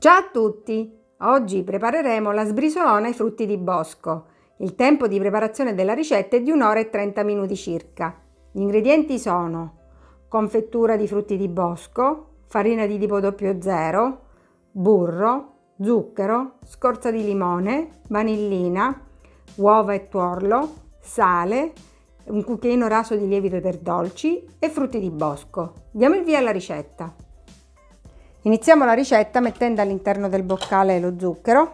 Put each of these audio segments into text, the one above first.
Ciao a tutti! Oggi prepareremo la sbrisolona ai frutti di bosco. Il tempo di preparazione della ricetta è di 1 ora e 30 minuti circa. Gli ingredienti sono confettura di frutti di bosco, farina di tipo 00, burro, zucchero, scorza di limone, vanillina, uova e tuorlo, sale, un cucchiaino raso di lievito per dolci e frutti di bosco. Diamo il via alla ricetta. Iniziamo la ricetta mettendo all'interno del boccale lo zucchero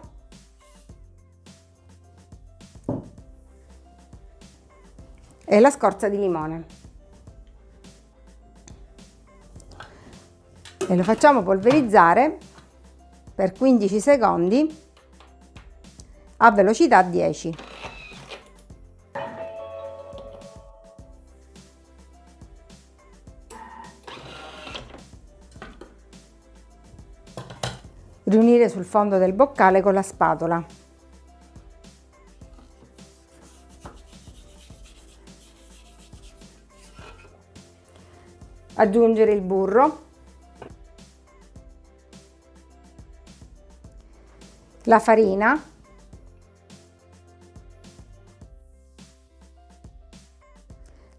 e la scorza di limone. E lo facciamo polverizzare per 15 secondi a velocità 10. Riunire sul fondo del boccale con la spatola. Aggiungere il burro, la farina,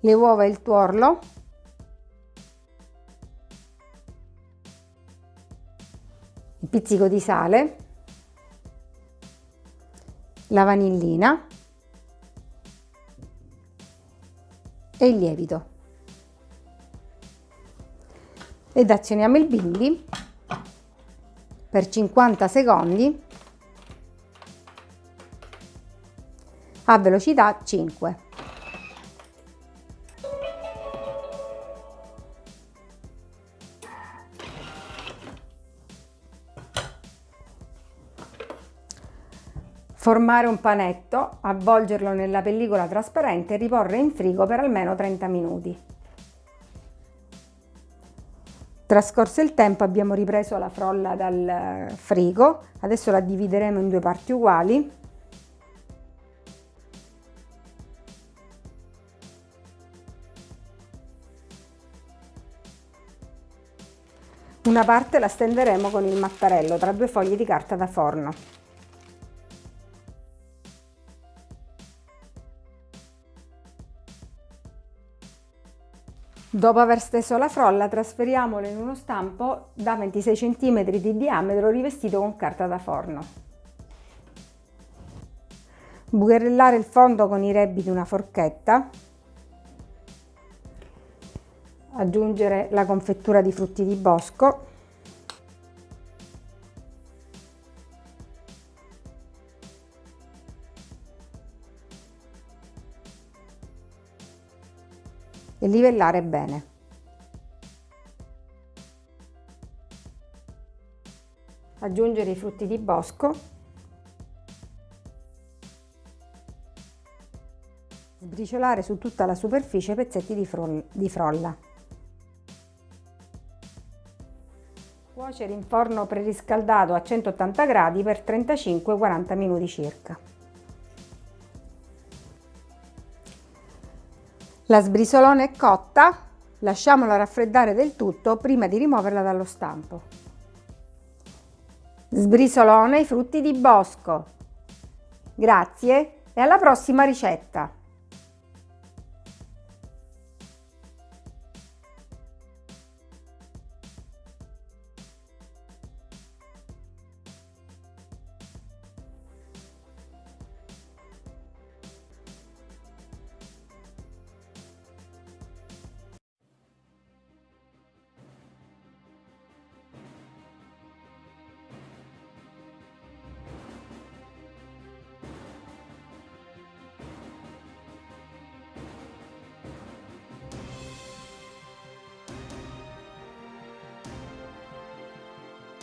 le uova e il tuorlo un pizzico di sale, la vanillina e il lievito. Ed azioniamo il bimbi per 50 secondi a velocità 5. Formare un panetto, avvolgerlo nella pellicola trasparente e riporre in frigo per almeno 30 minuti. Trascorso il tempo abbiamo ripreso la frolla dal frigo, adesso la divideremo in due parti uguali. Una parte la stenderemo con il mattarello tra due foglie di carta da forno. Dopo aver steso la frolla trasferiamola in uno stampo da 26 cm di diametro rivestito con carta da forno. Bucherellare il fondo con i rebbi di una forchetta. Aggiungere la confettura di frutti di bosco e livellare bene. Aggiungere i frutti di bosco. Sbriciolare su tutta la superficie pezzetti di, di frolla. Cuocere in forno preriscaldato a 180 gradi per 35-40 minuti circa. La sbrisolona è cotta, lasciamola raffreddare del tutto prima di rimuoverla dallo stampo. Sbrisolone i frutti di bosco. Grazie e alla prossima ricetta!